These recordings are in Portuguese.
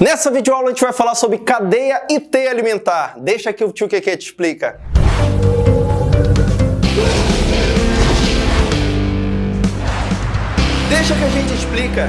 Nessa videoaula a gente vai falar sobre cadeia e teia alimentar. Deixa que o tio Keke te explica. Deixa que a gente explica.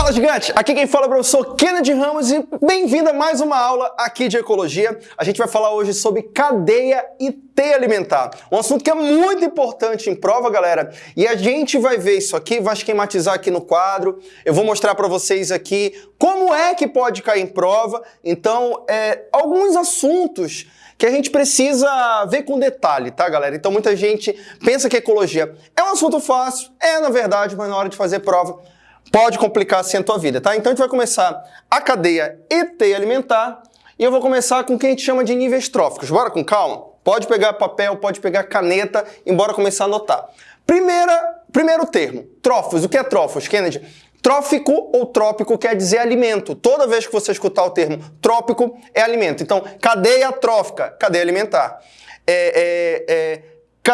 Fala gigante, aqui quem fala é o professor Kennedy Ramos e bem-vindo a mais uma aula aqui de ecologia. A gente vai falar hoje sobre cadeia e teia alimentar, um assunto que é muito importante em prova, galera, e a gente vai ver isso aqui, vai esquematizar aqui no quadro, eu vou mostrar para vocês aqui como é que pode cair em prova, então, é, alguns assuntos que a gente precisa ver com detalhe, tá, galera? Então muita gente pensa que ecologia é um assunto fácil, é na verdade, mas na hora de fazer prova pode complicar assim a tua vida, tá? Então a gente vai começar a cadeia ET alimentar e eu vou começar com o que a gente chama de níveis tróficos. Bora com calma? Pode pegar papel, pode pegar caneta e bora começar a anotar. Primeira, primeiro termo, trófos. O que é trófos, Kennedy? Trófico ou trópico quer dizer alimento. Toda vez que você escutar o termo trópico, é alimento. Então, cadeia trófica, cadeia alimentar. É, é, é,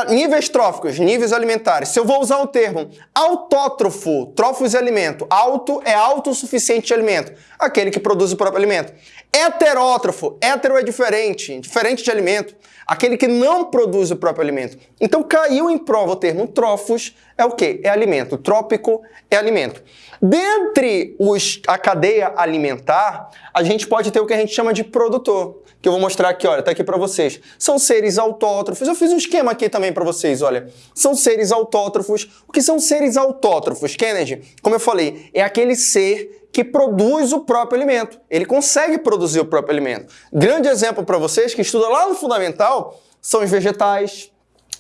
Níveis tróficos, níveis alimentares. Se eu vou usar o termo autótrofo, trófos e alimento, auto é autossuficiente de alimento, aquele que produz o próprio alimento. Heterótrofo, hétero é diferente, diferente de alimento, aquele que não produz o próprio alimento. Então caiu em prova o termo trófos, é o que? É alimento. Trópico é alimento. Dentre os, a cadeia alimentar, a gente pode ter o que a gente chama de produtor, que eu vou mostrar aqui, olha, tá aqui para vocês. São seres autótrofos. Eu fiz um esquema aqui também para vocês, olha. São seres autótrofos. O que são seres autótrofos, Kennedy? Como eu falei, é aquele ser que produz o próprio alimento. Ele consegue produzir o próprio alimento. Grande exemplo para vocês que estuda lá no fundamental são os vegetais,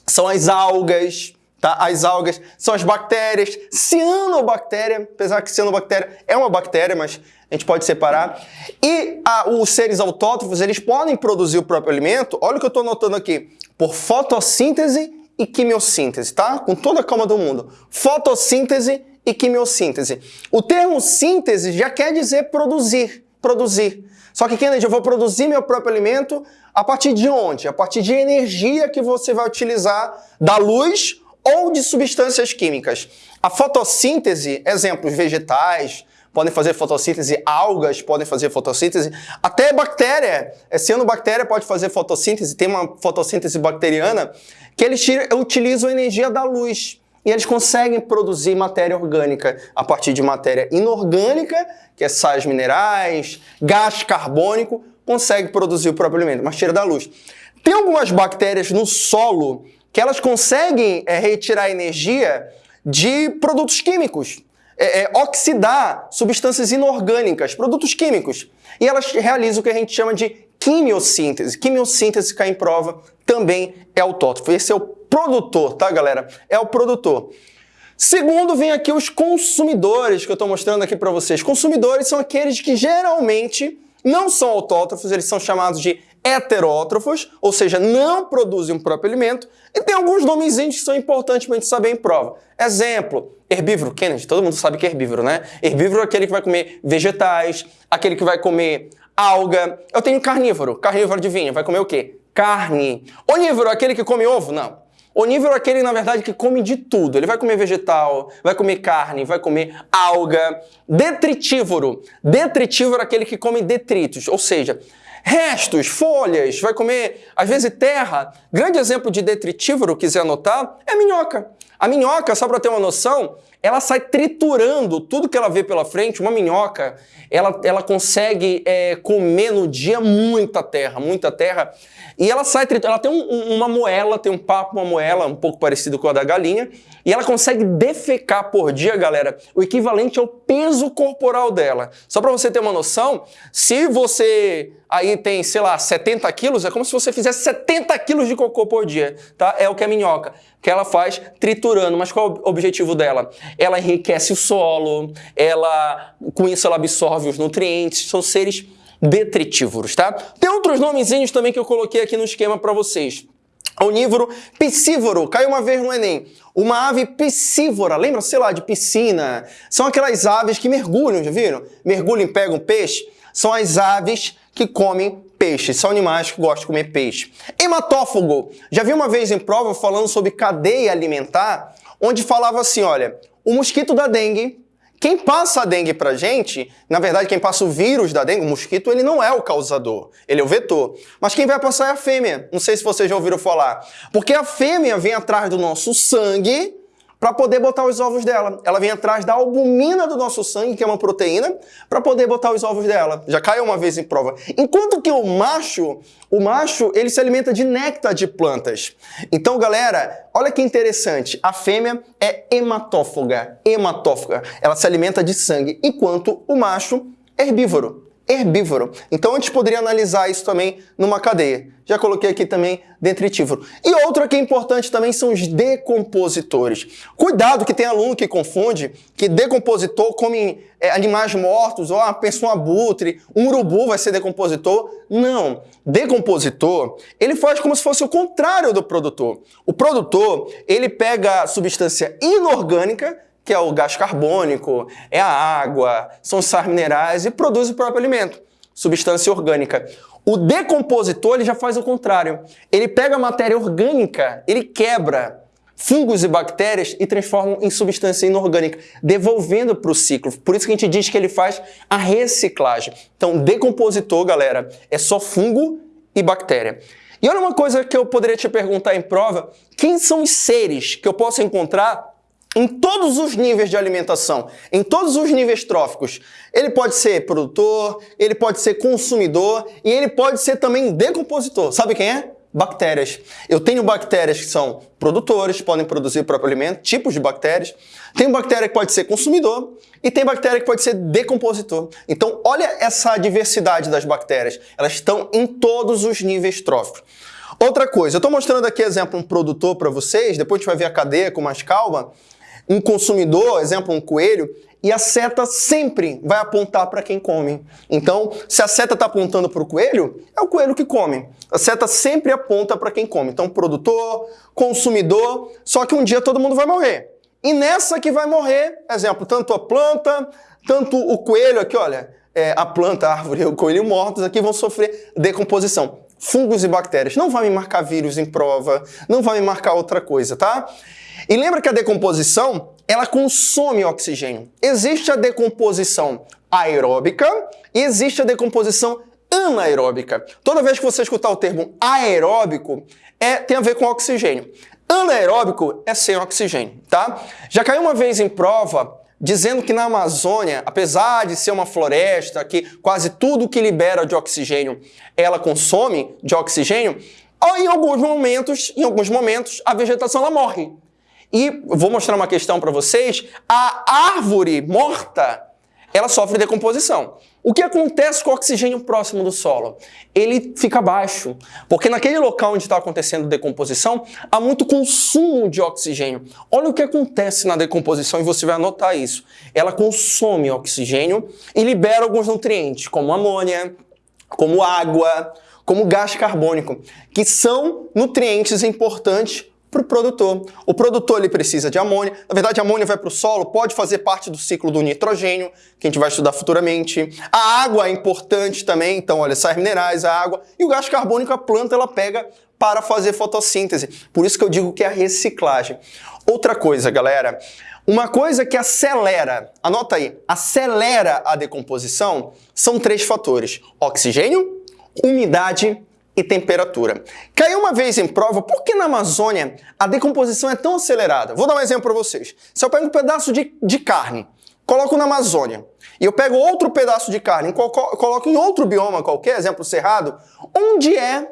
são as algas, Tá? As algas são as bactérias, cianobactéria, apesar que cianobactéria é uma bactéria, mas a gente pode separar. E a, os seres autótrofos, eles podem produzir o próprio alimento, olha o que eu estou anotando aqui, por fotossíntese e quimiossíntese, tá? Com toda a calma do mundo. Fotossíntese e quimiossíntese. O termo síntese já quer dizer produzir, produzir. Só que, Kennedy, eu vou produzir meu próprio alimento a partir de onde? A partir de energia que você vai utilizar da luz ou de substâncias químicas. A fotossíntese, exemplos, vegetais, podem fazer fotossíntese, algas podem fazer fotossíntese, até bactéria, é, cianobactéria pode fazer fotossíntese, tem uma fotossíntese bacteriana, que eles utilizam a energia da luz. E eles conseguem produzir matéria orgânica a partir de matéria inorgânica, que é sais minerais, gás carbônico, consegue produzir o próprio alimento, mas tira da luz. Tem algumas bactérias no solo que elas conseguem é, retirar energia de produtos químicos, é, é, oxidar substâncias inorgânicas, produtos químicos. E elas realizam o que a gente chama de quimiossíntese. Quimiossíntese cai em prova, também é autótrofo. Esse é o produtor, tá, galera? É o produtor. Segundo, vem aqui os consumidores, que eu estou mostrando aqui para vocês. Consumidores são aqueles que geralmente não são autótrofos, eles são chamados de heterótrofos, ou seja, não produzem um próprio alimento, e tem alguns nomezinhos que são importantes para a gente saber em prova. Exemplo, herbívoro, Kennedy, todo mundo sabe que é herbívoro, né? Herbívoro é aquele que vai comer vegetais, aquele que vai comer alga. Eu tenho carnívoro, carnívoro adivinha, vai comer o quê? Carne. Onívoro, aquele que come ovo? Não. Onívoro é aquele, na verdade, que come de tudo. Ele vai comer vegetal, vai comer carne, vai comer alga. Detritívoro. Detritívoro é aquele que come detritos, ou seja, restos, folhas, vai comer, às vezes, terra. Grande exemplo de detritívoro, quiser anotar, é minhoca. A minhoca, só para ter uma noção, ela sai triturando tudo que ela vê pela frente. Uma minhoca, ela, ela consegue é, comer no dia muita terra, muita terra. E ela sai triturando, ela tem um, uma moela, tem um papo, uma moela um pouco parecido com a da galinha. E ela consegue defecar por dia, galera, o equivalente ao peso corporal dela. Só para você ter uma noção, se você aí tem, sei lá, 70 quilos, é como se você fizesse 70 quilos de cocô por dia, tá? É o que é minhoca, que ela faz triturando. Mas qual é o objetivo dela? Ela enriquece o solo, ela, com isso ela absorve os nutrientes, são seres detritívoros, tá? Tem outros nomezinhos também que eu coloquei aqui no esquema para vocês. Onívoro piscívoro, caiu uma vez no Enem. Uma ave piscívora, lembra, sei lá, de piscina? São aquelas aves que mergulham, já viram? Mergulham e pegam peixe. São as aves que comem peixe, são animais que gostam de comer peixe. Hematófago, já vi uma vez em prova falando sobre cadeia alimentar, onde falava assim, olha, o mosquito da dengue, Quem passa a dengue pra gente, na verdade, quem passa o vírus da dengue, o mosquito, ele não é o causador, ele é o vetor. Mas quem vai passar é a fêmea. Não sei se vocês já ouviram falar. Porque a fêmea vem atrás do nosso sangue para poder botar os ovos dela. Ela vem atrás da albumina do nosso sangue, que é uma proteína, para poder botar os ovos dela. Já caiu uma vez em prova. Enquanto que o macho, o macho, ele se alimenta de néctar de plantas. Então, galera, olha que interessante. A fêmea é hematófaga, hematófaga. Ela se alimenta de sangue, enquanto o macho é herbívoro herbívoro. Então a gente poderia analisar isso também numa cadeia. Já coloquei aqui também detritívoro. E outra que é importante também são os decompositores. Cuidado que tem aluno que confunde que decompositor come é, animais mortos, ou ah, pensa um abutre, um urubu vai ser decompositor. Não. Decompositor, ele faz como se fosse o contrário do produtor. O produtor, ele pega substância inorgânica que é o gás carbônico, é a água, são os sais minerais e produz o próprio alimento, substância orgânica. O decompositor ele já faz o contrário. Ele pega a matéria orgânica, ele quebra fungos e bactérias e transforma em substância inorgânica, devolvendo para o ciclo. Por isso que a gente diz que ele faz a reciclagem. Então, decompositor, galera, é só fungo e bactéria. E olha uma coisa que eu poderia te perguntar em prova: quem são os seres que eu posso encontrar em todos os níveis de alimentação, em todos os níveis tróficos. Ele pode ser produtor, ele pode ser consumidor e ele pode ser também decompositor. Sabe quem é? Bactérias. Eu tenho bactérias que são produtores, podem produzir o próprio alimento, tipos de bactérias. Tem bactéria que pode ser consumidor e tem bactéria que pode ser decompositor. Então, olha essa diversidade das bactérias. Elas estão em todos os níveis tróficos. Outra coisa, eu estou mostrando aqui exemplo um produtor para vocês, depois a gente vai ver a cadeia com mais calma um consumidor, exemplo, um coelho, e a seta sempre vai apontar para quem come. Então, se a seta está apontando para o coelho, é o coelho que come. A seta sempre aponta para quem come. Então, produtor, consumidor, só que um dia todo mundo vai morrer. E nessa que vai morrer, exemplo, tanto a planta, tanto o coelho aqui, olha, é, a planta, a árvore e o coelho mortos aqui vão sofrer decomposição. Fungos e bactérias. Não vai me marcar vírus em prova, não vai me marcar outra coisa, tá? E lembra que a decomposição, ela consome oxigênio. Existe a decomposição aeróbica e existe a decomposição anaeróbica. Toda vez que você escutar o termo aeróbico, é, tem a ver com oxigênio. Anaeróbico é sem oxigênio, tá? Já caiu uma vez em prova dizendo que na Amazônia, apesar de ser uma floresta, que quase tudo que libera de oxigênio ela consome de oxigênio, em alguns momentos, em alguns momentos, a vegetação ela morre. E vou mostrar uma questão para vocês. A árvore morta, ela sofre decomposição. O que acontece com o oxigênio próximo do solo? Ele fica baixo, porque naquele local onde está acontecendo decomposição, há muito consumo de oxigênio. Olha o que acontece na decomposição e você vai anotar isso. Ela consome oxigênio e libera alguns nutrientes, como amônia, como água, como gás carbônico, que são nutrientes importantes para o produtor. O produtor ele precisa de amônia. Na verdade, a amônia vai para o solo, pode fazer parte do ciclo do nitrogênio, que a gente vai estudar futuramente. A água é importante também, então, olha, sais minerais, a água. E o gás carbônico a planta ela pega para fazer fotossíntese. Por isso que eu digo que é a reciclagem. Outra coisa, galera, uma coisa que acelera, anota aí, acelera a decomposição são três fatores: oxigênio, umidade e temperatura. Caiu uma vez em prova por que na Amazônia a decomposição é tão acelerada. Vou dar um exemplo para vocês. Se eu pego um pedaço de, de carne, coloco na Amazônia, e eu pego outro pedaço de carne, coloco em outro bioma qualquer, exemplo cerrado, onde é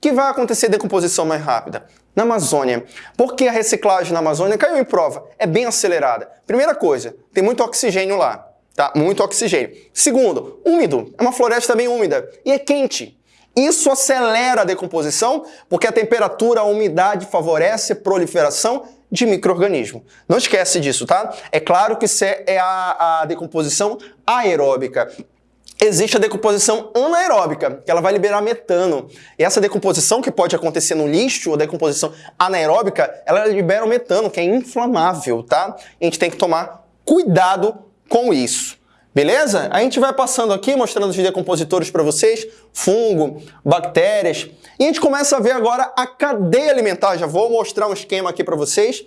que vai acontecer decomposição mais rápida? Na Amazônia. Por que a reciclagem na Amazônia caiu em prova? É bem acelerada. Primeira coisa, tem muito oxigênio lá. Tá? Muito oxigênio. Segundo, úmido. É uma floresta bem úmida. E é quente. Isso acelera a decomposição porque a temperatura, a umidade favorece a proliferação de micro-organismos. Não esquece disso, tá? É claro que isso é, a, a decomposição aeróbica. Existe a decomposição anaeróbica, que ela vai liberar metano. E essa decomposição que pode acontecer no lixo, a decomposição anaeróbica, ela libera o metano, que é inflamável, tá? A gente tem que tomar cuidado com isso. Beleza? A gente vai passando aqui, mostrando os decompositores para vocês, fungo, bactérias. E a gente começa a ver agora a cadeia alimentar. Já vou mostrar um esquema aqui para vocês.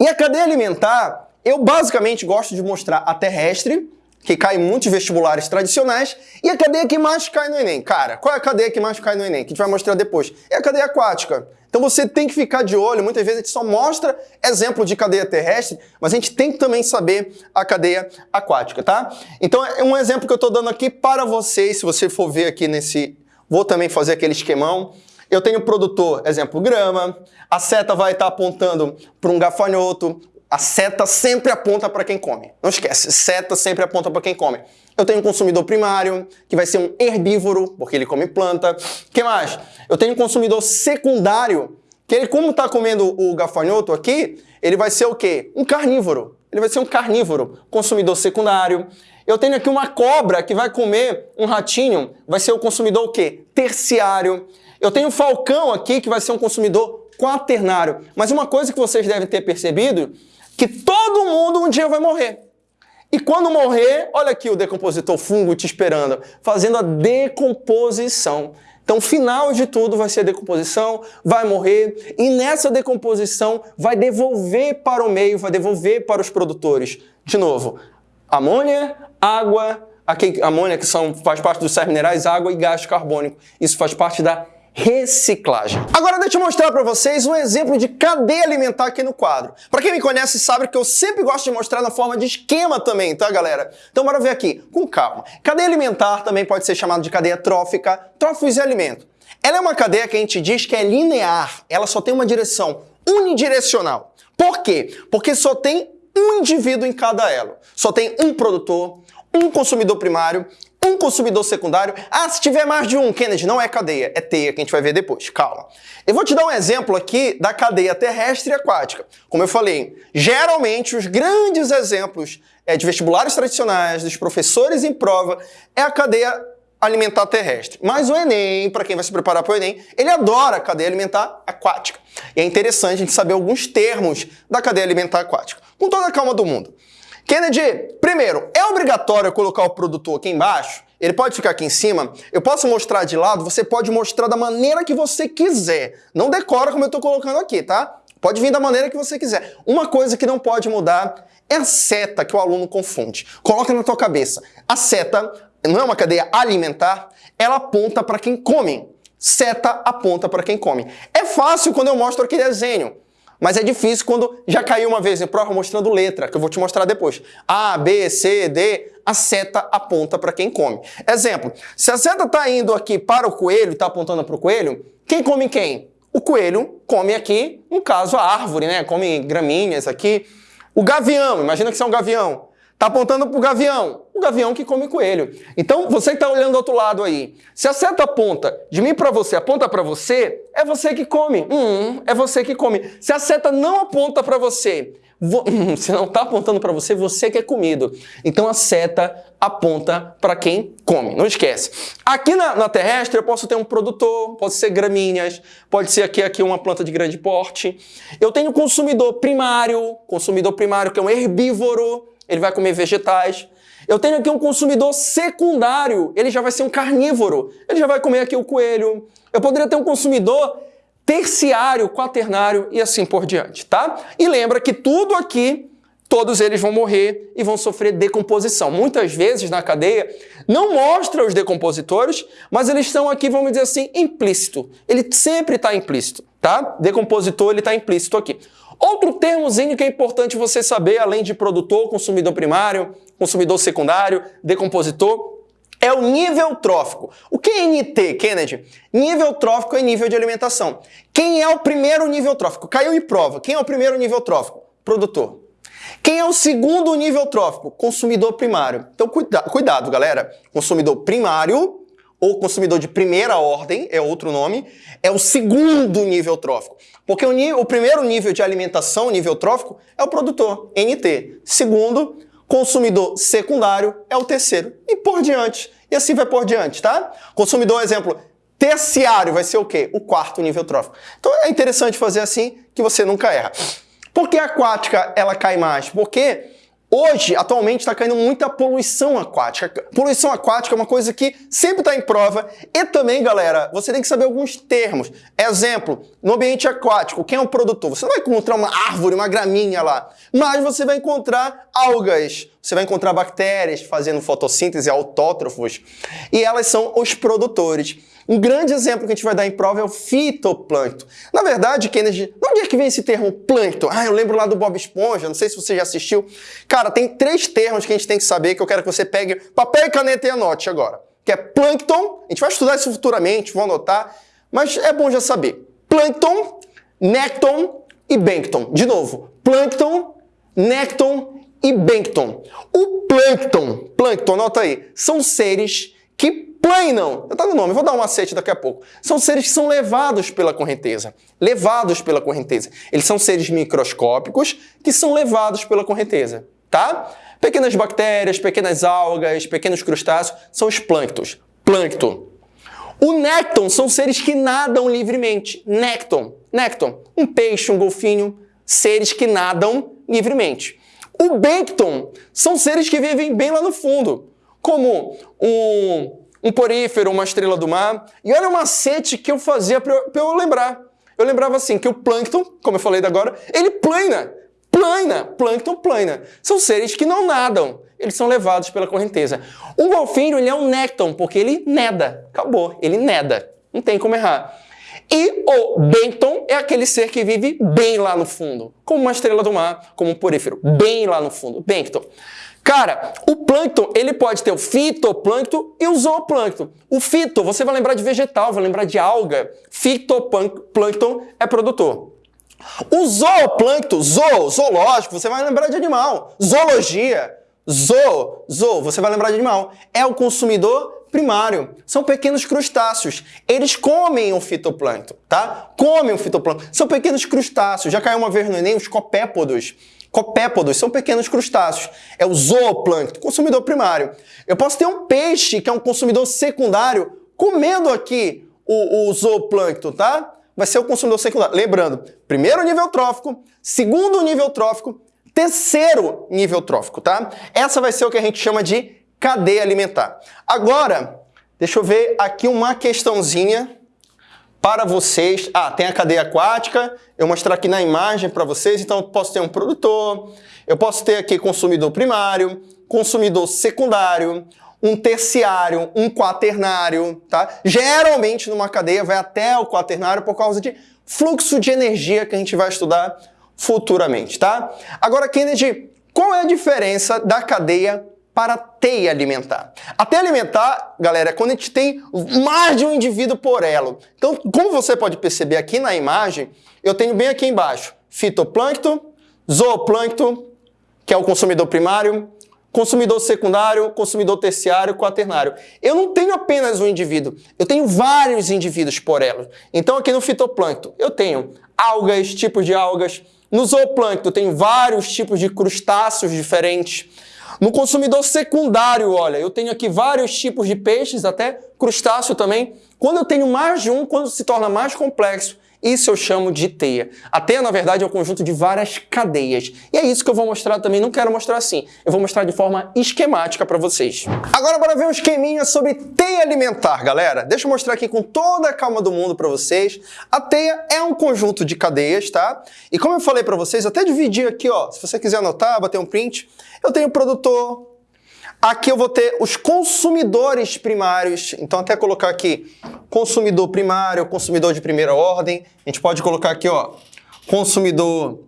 E a cadeia alimentar, Eu basicamente gosto de mostrar a terrestre, que cai em muitos vestibulares tradicionais, e a cadeia que mais cai no Enem. Cara, qual é a cadeia que mais cai no Enem? Que a gente vai mostrar depois. É a cadeia aquática. Então você tem que ficar de olho, muitas vezes a gente só mostra exemplo de cadeia terrestre, mas a gente tem que também saber a cadeia aquática, tá? Então é um exemplo que eu estou dando aqui para vocês, se você for ver aqui nesse... Vou também fazer aquele esquemão. Eu tenho produtor, exemplo, grama, a seta vai estar apontando para um gafanhoto, a seta sempre aponta para quem come. Não esquece, seta sempre aponta para quem come. Eu tenho um consumidor primário, que vai ser um herbívoro, porque ele come planta. que mais? Eu tenho um consumidor secundário, que ele, como está comendo o gafanhoto aqui, ele vai ser o quê? Um carnívoro. Ele vai ser um carnívoro, consumidor secundário. Eu tenho aqui uma cobra que vai comer um ratinho, vai ser o consumidor o quê? Terciário. Eu tenho um falcão aqui que vai ser um consumidor quaternário. Mas uma coisa que vocês devem ter percebido que todo mundo um dia vai morrer. E quando morrer, olha aqui o decompositor fungo te esperando, fazendo a decomposição. Então, final de tudo vai ser a decomposição, vai morrer, e nessa decomposição vai devolver para o meio, vai devolver para os produtores. De novo, amônia, água, aqui, amônia que são, faz parte dos sais minerais, água e gás carbônico. Isso faz parte da reciclagem. Agora deixa eu mostrar para vocês um exemplo de cadeia alimentar aqui no quadro. Para quem me conhece sabe que eu sempre gosto de mostrar na forma de esquema também, tá galera? Então bora ver aqui, com calma. Cadeia alimentar também pode ser chamada de cadeia trófica, tróficos e alimento. Ela é uma cadeia que a gente diz que é linear, ela só tem uma direção unidirecional. Por quê? Porque só tem um indivíduo em cada elo. Só tem um produtor, um consumidor primário um consumidor secundário. Ah, se tiver mais de um, Kennedy, não é cadeia, é teia, que a gente vai ver depois. Calma. Eu vou te dar um exemplo aqui da cadeia terrestre e aquática. Como eu falei, geralmente os grandes exemplos é, de vestibulares tradicionais, dos professores em prova, é a cadeia alimentar terrestre. Mas o Enem, para quem vai se preparar para o Enem, ele adora a cadeia alimentar aquática. E é interessante a gente saber alguns termos da cadeia alimentar aquática. Com toda a calma do mundo. Kennedy, primeiro, é obrigatório colocar o produtor aqui embaixo? Ele pode ficar aqui em cima? Eu posso mostrar de lado? Você pode mostrar da maneira que você quiser. Não decora como eu estou colocando aqui, tá? Pode vir da maneira que você quiser. Uma coisa que não pode mudar é a seta que o aluno confunde. Coloca na tua cabeça. A seta não é uma cadeia alimentar, ela aponta para quem come. Seta aponta para quem come. É fácil quando eu mostro aqui desenho. Mas é difícil quando já caiu uma vez em prova mostrando letra, que eu vou te mostrar depois. A, B, C, D, a seta aponta para quem come. Exemplo, se a seta está indo aqui para o coelho, está apontando para o coelho, quem come quem? O coelho come aqui, no caso, a árvore, né? Come gramíneas aqui. O gavião, imagina que você é um gavião. Está apontando para o gavião. O gavião que come coelho. Então, você que está olhando do outro lado aí. Se a seta aponta de mim para você, aponta para você, é você que come. Hum, é você que come. Se a seta não aponta para você, vo... se não está apontando para você, você que é comido. Então, a seta aponta para quem come. Não esquece. Aqui na, na, terrestre, eu posso ter um produtor, pode ser gramíneas, pode ser aqui, aqui uma planta de grande porte. Eu tenho consumidor primário, consumidor primário que é um herbívoro, ele vai comer vegetais. Eu tenho aqui um consumidor secundário, ele já vai ser um carnívoro, ele já vai comer aqui o coelho. Eu poderia ter um consumidor terciário, quaternário e assim por diante, tá? E lembra que tudo aqui, todos eles vão morrer e vão sofrer decomposição. Muitas vezes na cadeia não mostra os decompositores, mas eles estão aqui, vamos dizer assim, implícito. Ele sempre está implícito, tá? Decompositor, ele está implícito aqui. Outro termozinho que é importante você saber, além de produtor, consumidor primário, consumidor secundário, decompositor, é o nível trófico. O que é NT, Kennedy? Nível trófico é nível de alimentação. Quem é o primeiro nível trófico? Caiu em prova. Quem é o primeiro nível trófico? Produtor. Quem é o segundo nível trófico? Consumidor primário. Então, cuida cuidado, galera. Consumidor primário ou consumidor de primeira ordem, é outro nome, é o segundo nível trófico. Porque o, nível, o primeiro nível de alimentação, nível trófico, é o produtor, NT. Segundo, consumidor secundário é o terceiro. E por diante. E assim vai por diante, tá? Consumidor, exemplo, terciário vai ser o quê? O quarto nível trófico. Então é interessante fazer assim que você nunca erra. Por que a aquática ela cai mais? Porque Hoje, atualmente, está caindo muita poluição aquática. Poluição aquática é uma coisa que sempre está em prova. E também, galera, você tem que saber alguns termos. Exemplo, no ambiente aquático, quem é o produtor? Você não vai encontrar uma árvore, uma graminha lá, mas você vai encontrar algas, você vai encontrar bactérias fazendo fotossíntese, autótrofos, e elas são os produtores. Um grande exemplo que a gente vai dar em prova é o fitoplâncton. Na verdade, Kennedy, onde é que vem esse termo plâncton? Ah, eu lembro lá do Bob Esponja, não sei se você já assistiu. Cara, tem três termos que a gente tem que saber que eu quero que você pegue papel e caneta e anote agora. Que é plâncton, a gente vai estudar isso futuramente, vou anotar, mas é bom já saber. Plâncton, nécton e bêncton. De novo, plâncton, nécton e bêncton. O plâncton, plâncton, anota aí, são seres que Planam, já tá no nome, vou dar um macete daqui a pouco. São seres que são levados pela correnteza. Levados pela correnteza. Eles são seres microscópicos que são levados pela correnteza, tá? Pequenas bactérias, pequenas algas, pequenos crustáceos são os plânctons. Plâncton. O nécton são seres que nadam livremente. Nécton. Nécton. Um peixe, um golfinho, seres que nadam livremente. O bêncton são seres que vivem bem lá no fundo, como um um porífero, uma estrela do mar. E olha o macete que eu fazia para eu, eu, lembrar. Eu lembrava assim, que o plâncton, como eu falei agora, ele plana. Plana. Plâncton plana. São seres que não nadam. Eles são levados pela correnteza. O golfinho, ele é um nécton, porque ele neda. Acabou. Ele neda. Não tem como errar. E o bêncton é aquele ser que vive bem lá no fundo, como uma estrela do mar, como um porífero, bem lá no fundo, bêncton. Cara, o plâncton, ele pode ter o fitoplâncton e o zooplâncton. O fito, você vai lembrar de vegetal, vai lembrar de alga. Fitoplâncton é produtor. O zooplâncton, zoo, zoológico, você vai lembrar de animal. Zoologia, zoo, zoo, você vai lembrar de animal. É o consumidor primário. São pequenos crustáceos. Eles comem o fitoplâncton, tá? Comem o fitoplâncton. São pequenos crustáceos. Já caiu uma vez no Enem os copépodos. Copépodos são pequenos crustáceos. É o zooplâncton, consumidor primário. Eu posso ter um peixe, que é um consumidor secundário, comendo aqui o, o zooplâncton, tá? Vai ser o consumidor secundário. Lembrando, primeiro nível trófico, segundo nível trófico, terceiro nível trófico, tá? Essa vai ser o que a gente chama de cadeia alimentar. Agora, deixa eu ver aqui uma questãozinha para vocês. Ah, tem a cadeia aquática, eu mostrar aqui na imagem para vocês, então eu posso ter um produtor, eu posso ter aqui consumidor primário, consumidor secundário, um terciário, um quaternário, tá? Geralmente numa cadeia vai até o quaternário por causa de fluxo de energia que a gente vai estudar futuramente, tá? Agora, Kennedy, qual é a diferença da cadeia para a teia alimentar. A teia alimentar, galera, é quando a gente tem mais de um indivíduo por elo. Então, como você pode perceber aqui na imagem, eu tenho bem aqui embaixo fitoplâncton, zooplâncton, que é o consumidor primário, consumidor secundário, consumidor terciário, quaternário. Eu não tenho apenas um indivíduo, eu tenho vários indivíduos por elo. Então, aqui no fitoplâncton, eu tenho algas, tipos de algas. No zooplâncton, tenho vários tipos de crustáceos diferentes. No consumidor secundário, olha, eu tenho aqui vários tipos de peixes, até crustáceo também. Quando eu tenho mais de um, quando se torna mais complexo, isso eu chamo de teia. A teia, na verdade, é um conjunto de várias cadeias. E é isso que eu vou mostrar também. Não quero mostrar assim. Eu vou mostrar de forma esquemática para vocês. Agora, bora ver um esqueminha sobre teia alimentar, galera. Deixa eu mostrar aqui com toda a calma do mundo para vocês. A teia é um conjunto de cadeias, tá? E como eu falei para vocês, até dividi aqui, ó. Se você quiser anotar, bater um print. Eu tenho produtor, Aqui eu vou ter os consumidores primários, então até colocar aqui consumidor primário, consumidor de primeira ordem. A gente pode colocar aqui, ó, consumidor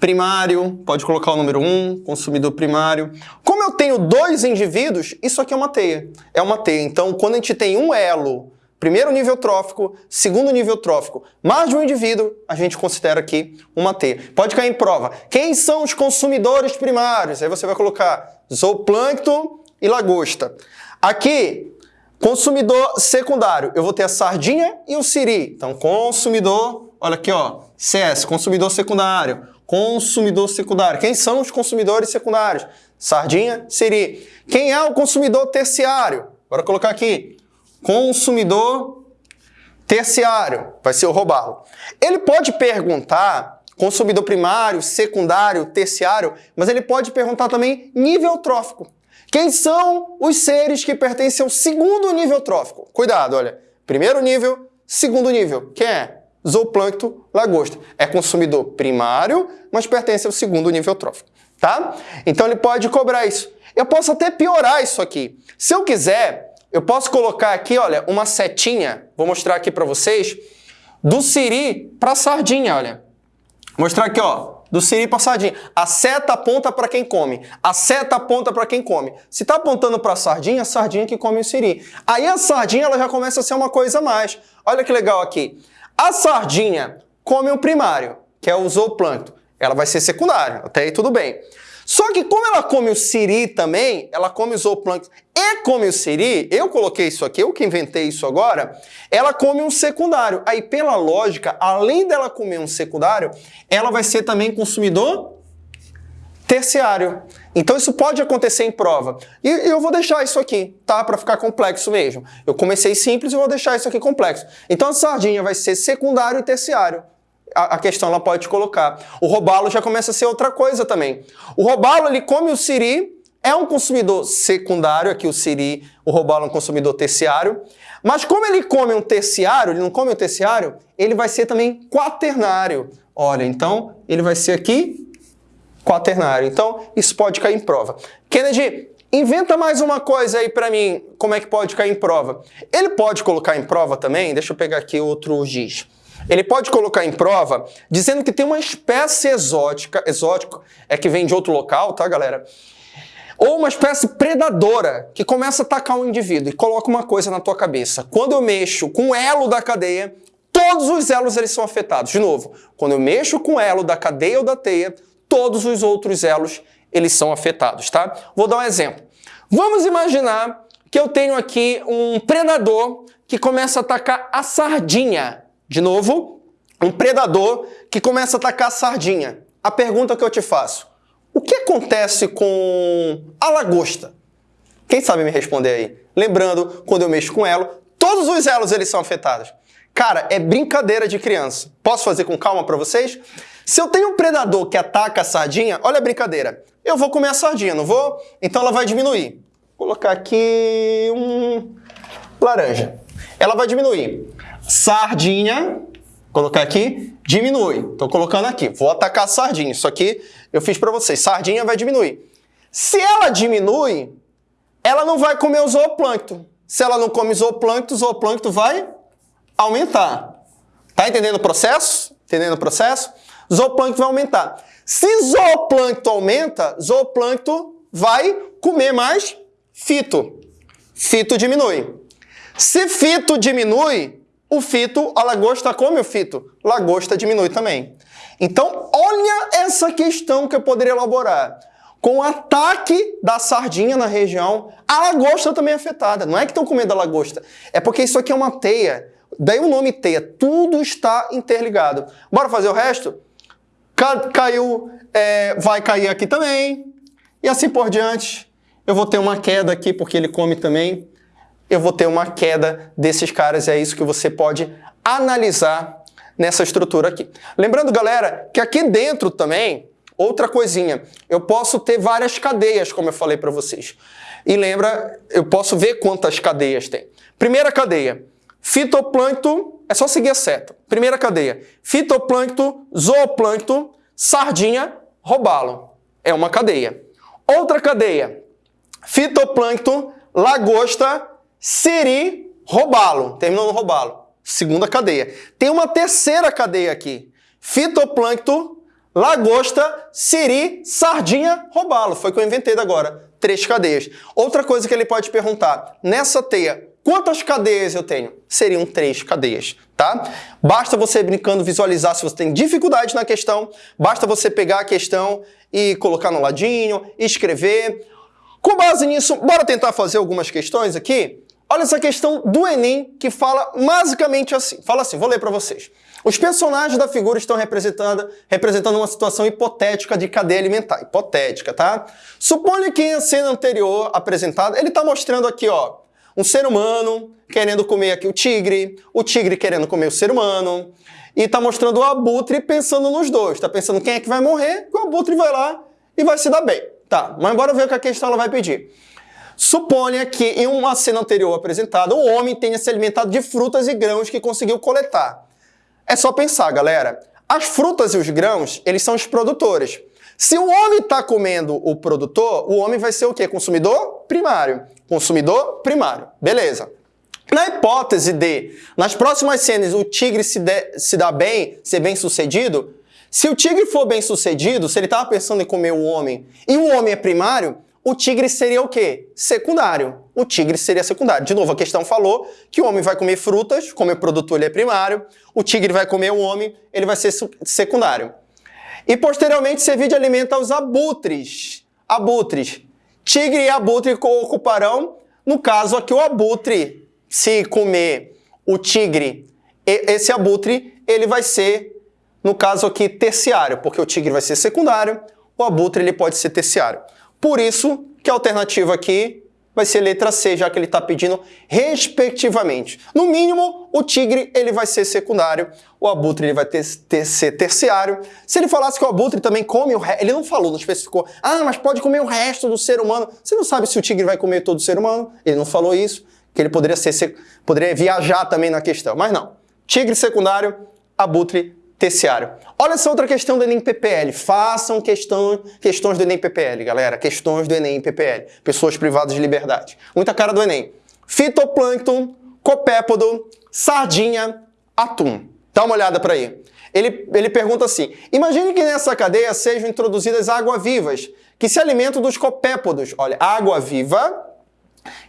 primário, pode colocar o número 1, consumidor primário. Como eu tenho dois indivíduos, isso aqui é uma teia. É uma teia. Então, quando a gente tem um elo, primeiro nível trófico, segundo nível trófico, mais de um indivíduo, a gente considera aqui uma teia. Pode cair em prova. Quem são os consumidores primários? Aí você vai colocar zooplâncton e lagosta. Aqui, consumidor secundário, eu vou ter a sardinha e o siri. Então, consumidor, olha aqui, ó, CS, consumidor secundário. Consumidor secundário. Quem são os consumidores secundários? Sardinha, siri. Quem é o consumidor terciário? Bora colocar aqui. Consumidor terciário. Vai ser o robalo. Ele pode perguntar consumidor primário, secundário, terciário, mas ele pode perguntar também nível trófico. Quem são os seres que pertencem ao segundo nível trófico? Cuidado, olha. Primeiro nível, segundo nível. Quem é? Zooplâncton, lagosta. É consumidor primário, mas pertence ao segundo nível trófico, tá? Então ele pode cobrar isso. Eu posso até piorar isso aqui. Se eu quiser, eu posso colocar aqui, olha, uma setinha, vou mostrar aqui para vocês, do siri para sardinha, olha. Mostrar aqui, ó, do siri para sardinha. A seta aponta para quem come. A seta aponta para quem come. Se está apontando para a sardinha, a sardinha que come o siri. Aí a sardinha ela já começa a ser uma coisa a mais. Olha que legal aqui. A sardinha come o primário, que é o zooplâncton. Ela vai ser secundária, até aí tudo bem. Só que como ela come o siri também, ela come o zooplâncton e come o siri, eu coloquei isso aqui, eu que inventei isso agora, ela come um secundário. Aí, pela lógica, além dela comer um secundário, ela vai ser também consumidor terciário. Então isso pode acontecer em prova. E eu vou deixar isso aqui, tá? Para ficar complexo mesmo. Eu comecei simples e vou deixar isso aqui complexo. Então a sardinha vai ser secundário e terciário a, questão ela pode colocar. O robalo já começa a ser outra coisa também. O robalo, ele come o siri, é um consumidor secundário, aqui o siri, o robalo é um consumidor terciário, mas como ele come um terciário, ele não come um terciário, ele vai ser também quaternário. Olha, então ele vai ser aqui quaternário. Então isso pode cair em prova. Kennedy, inventa mais uma coisa aí para mim, como é que pode cair em prova. Ele pode colocar em prova também, deixa eu pegar aqui outro giz. Ele pode colocar em prova dizendo que tem uma espécie exótica, exótico é que vem de outro local, tá, galera? Ou uma espécie predadora que começa a atacar um indivíduo e coloca uma coisa na tua cabeça. Quando eu mexo com o elo da cadeia, todos os elos eles são afetados. De novo, quando eu mexo com o elo da cadeia ou da teia, todos os outros elos eles são afetados, tá? Vou dar um exemplo. Vamos imaginar que eu tenho aqui um predador que começa a atacar a sardinha. De novo, um predador que começa a atacar a sardinha. A pergunta que eu te faço: o que acontece com a lagosta? Quem sabe me responder aí? Lembrando, quando eu mexo com elo, todos os elos eles são afetados. Cara, é brincadeira de criança. Posso fazer com calma para vocês? Se eu tenho um predador que ataca a sardinha, olha a brincadeira. Eu vou comer a sardinha, não vou? Então ela vai diminuir. Vou colocar aqui um laranja. Ela vai diminuir. Sardinha, colocar aqui, diminui. Estou colocando aqui. Vou atacar a sardinha. Isso aqui eu fiz para vocês. Sardinha vai diminuir. Se ela diminui, ela não vai comer o zooplâncton. Se ela não come zooplâncton, o zooplâncton vai aumentar. Tá entendendo o processo? Entendendo o processo? Zooplâncton vai aumentar. Se zooplâncton aumenta, zooplâncton vai comer mais fito. Fito diminui. Se fito diminui, o fito, a lagosta come o fito, lagosta diminui também. Então, olha essa questão que eu poderia elaborar. Com o ataque da sardinha na região, a lagosta também é afetada. Não é que estão comendo a lagosta, é porque isso aqui é uma teia. Daí o nome teia, tudo está interligado. Bora fazer o resto? Caiu, é, vai cair aqui também, e assim por diante. Eu vou ter uma queda aqui porque ele come também eu vou ter uma queda desses caras. É isso que você pode analisar nessa estrutura aqui. Lembrando, galera, que aqui dentro também, outra coisinha, eu posso ter várias cadeias, como eu falei para vocês. E lembra, eu posso ver quantas cadeias tem. Primeira cadeia, fitoplâncton, é só seguir a seta. Primeira cadeia, fitoplâncton, zooplâncton, sardinha, robalo. É uma cadeia. Outra cadeia, fitoplâncton, lagosta, Siri, roubá-lo. Terminou no roubá-lo. Segunda cadeia. Tem uma terceira cadeia aqui. Fitoplâncton, lagosta, siri, sardinha, roubá-lo. Foi o que eu inventei agora. Três cadeias. Outra coisa que ele pode perguntar. Nessa teia, quantas cadeias eu tenho? Seriam três cadeias, tá? Basta você brincando visualizar se você tem dificuldade na questão. Basta você pegar a questão e colocar no ladinho, escrever. Com base nisso, bora tentar fazer algumas questões aqui? Olha essa questão do Enem que fala basicamente assim. Fala assim, vou ler para vocês. Os personagens da figura estão representando, representando uma situação hipotética de cadeia alimentar. Hipotética, tá? Suponha que a cena anterior apresentada, ele está mostrando aqui, ó, um ser humano querendo comer aqui o tigre, o tigre querendo comer o ser humano, e tá mostrando o abutre pensando nos dois. Tá pensando quem é que vai morrer, o abutre vai lá e vai se dar bem. Tá, mas bora ver o que a questão ela vai pedir. Suponha que em uma cena anterior apresentada, o homem tenha se alimentado de frutas e grãos que conseguiu coletar. É só pensar, galera. As frutas e os grãos, eles são os produtores. Se o homem está comendo o produtor, o homem vai ser o quê? Consumidor primário. Consumidor primário. Beleza. Na hipótese de, nas próximas cenas, o tigre se, de, se dá bem, ser bem sucedido, se o tigre for bem sucedido, se ele estava pensando em comer o homem e o homem é primário, o tigre seria o quê? Secundário. O tigre seria secundário. De novo, a questão falou que o homem vai comer frutas, como o produtor ele é primário, o tigre vai comer o homem, ele vai ser secundário. E posteriormente servir de alimento aos abutres. Abutres. Tigre e abutre ocuparão, no caso aqui, o abutre. Se comer o tigre, esse abutre, ele vai ser, no caso aqui, terciário, porque o tigre vai ser secundário, o abutre ele pode ser terciário. Por isso que a alternativa aqui vai ser letra C, já que ele está pedindo respectivamente. No mínimo, o tigre ele vai ser secundário, o abutre ele vai ter, ter, ser terciário. Se ele falasse que o abutre também come o resto, ele não falou, não especificou, ah, mas pode comer o resto do ser humano. Você não sabe se o tigre vai comer todo o ser humano, ele não falou isso, que ele poderia, ser, poderia viajar também na questão, mas não. Tigre secundário, abutre terciário. Olha essa outra questão do Enem PPL. Façam questão, questões do Enem PPL, galera. Questões do Enem PPL. Pessoas privadas de liberdade. Muita cara do Enem. Fitoplâncton, copépodo, sardinha, atum. Dá uma olhada para aí. Ele, ele pergunta assim, imagine que nessa cadeia sejam introduzidas água-vivas, que se alimentam dos copépodos. Olha, água-viva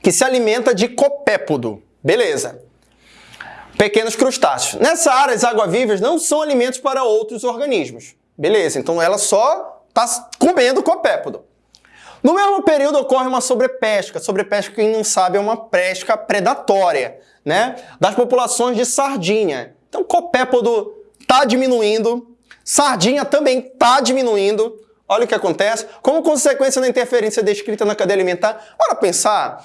que se alimenta de copépodo. Beleza pequenos crustáceos. Nessa área, as água-vivas não são alimentos para outros organismos. Beleza, então ela só está comendo copépodo. No mesmo período ocorre uma sobrepesca. Sobrepesca, quem não sabe, é uma pesca predatória, né? Das populações de sardinha. Então, copépodo está diminuindo, sardinha também está diminuindo. Olha o que acontece. Como consequência da interferência descrita na cadeia alimentar, bora pensar.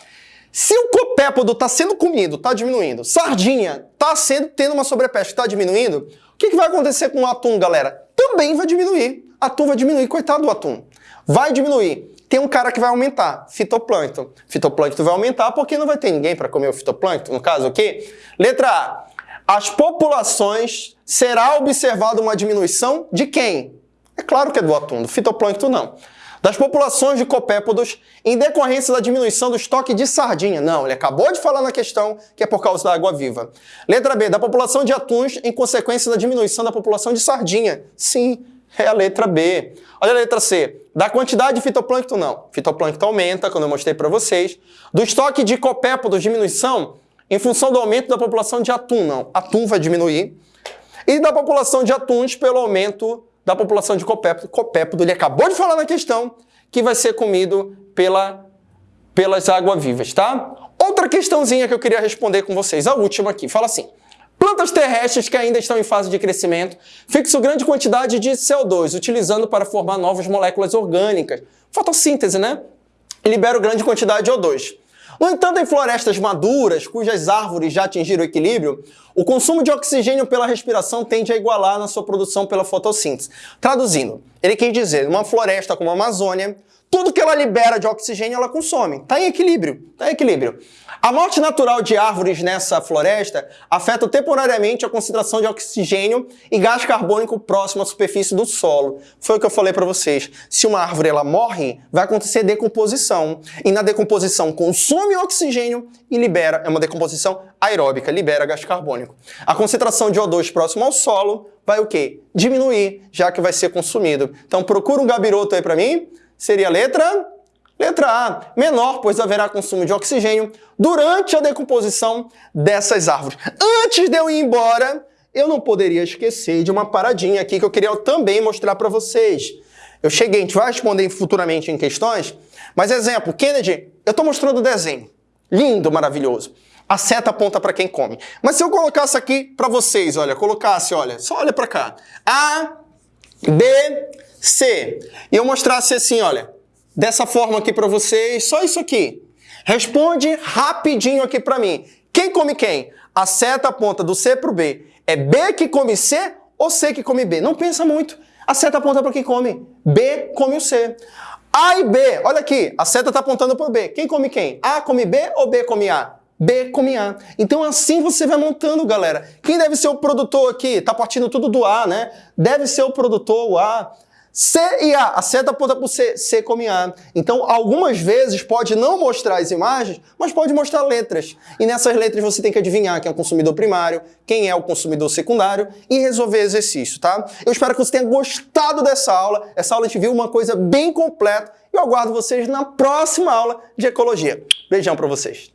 Se o copépodo está sendo comido, está diminuindo, sardinha está sendo tendo uma sobrepesca, está diminuindo, o que, que vai acontecer com o atum, galera? Também vai diminuir. Atum vai diminuir, coitado do atum. Vai diminuir. Tem um cara que vai aumentar, fitoplâncton. Fitoplâncton vai aumentar porque não vai ter ninguém para comer o fitoplâncton, no caso, o quê? Letra A. As populações será observada uma diminuição de quem? É claro que é do atum, do fitoplâncton não das populações de copépodos em decorrência da diminuição do estoque de sardinha. Não, ele acabou de falar na questão que é por causa da água viva. Letra B, da população de atuns em consequência da diminuição da população de sardinha. Sim, é a letra B. Olha a letra C. Da quantidade de fitoplâncton, não. Fitoplâncton aumenta, quando eu mostrei para vocês. Do estoque de copépodos, diminuição em função do aumento da população de atum, não. Atum vai diminuir. E da população de atuns pelo aumento da população de copépodo. Ele acabou de falar na questão que vai ser comido pela, pelas águas-vivas, tá? Outra questãozinha que eu queria responder com vocês, a última aqui, fala assim. Plantas terrestres que ainda estão em fase de crescimento fixam grande quantidade de CO2, utilizando para formar novas moléculas orgânicas. Fotossíntese, né? Liberam grande quantidade de O2. No entanto, em florestas maduras, cujas árvores já atingiram o equilíbrio, o consumo de oxigênio pela respiração tende a igualar na sua produção pela fotossíntese. Traduzindo, ele quer dizer, numa floresta como a Amazônia, tudo que ela libera de oxigênio ela consome. Está em equilíbrio, está em equilíbrio. A morte natural de árvores nessa floresta afeta temporariamente a concentração de oxigênio e gás carbônico próximo à superfície do solo. Foi o que eu falei para vocês. Se uma árvore ela morre, vai acontecer decomposição. E na decomposição consome oxigênio e libera, é uma decomposição aeróbica, libera gás carbônico. A concentração de O2 próximo ao solo vai o quê? Diminuir, já que vai ser consumido. Então procura um gabiroto aí para mim. Seria a letra Letra A, menor, pois haverá consumo de oxigênio durante a decomposição dessas árvores. Antes de eu ir embora, eu não poderia esquecer de uma paradinha aqui que eu queria também mostrar para vocês. Eu cheguei, a gente vai responder futuramente em questões, mas exemplo, Kennedy, eu estou mostrando o desenho. Lindo, maravilhoso. A seta aponta para quem come. Mas se eu colocasse aqui para vocês, olha, colocasse, olha, só olha para cá. A, B, C. E eu mostrasse assim, olha, dessa forma aqui para vocês, só isso aqui. Responde rapidinho aqui para mim. Quem come quem? A seta aponta do C para o B. É B que come C ou C que come B? Não pensa muito. A seta aponta para quem come. B come o C. A e B, olha aqui, a seta está apontando para o B. Quem come quem? A come B ou B come A? B come A. Então assim você vai montando, galera. Quem deve ser o produtor aqui? Tá partindo tudo do A, né? Deve ser o produtor, o A. C e A, a seta aponta para o C, C come A. Então, algumas vezes pode não mostrar as imagens, mas pode mostrar letras. E nessas letras você tem que adivinhar quem é o consumidor primário, quem é o consumidor secundário e resolver exercício, tá? Eu espero que você tenha gostado dessa aula. Essa aula gente viu uma coisa bem completa e eu aguardo vocês na próxima aula de Ecologia. Beijão para vocês.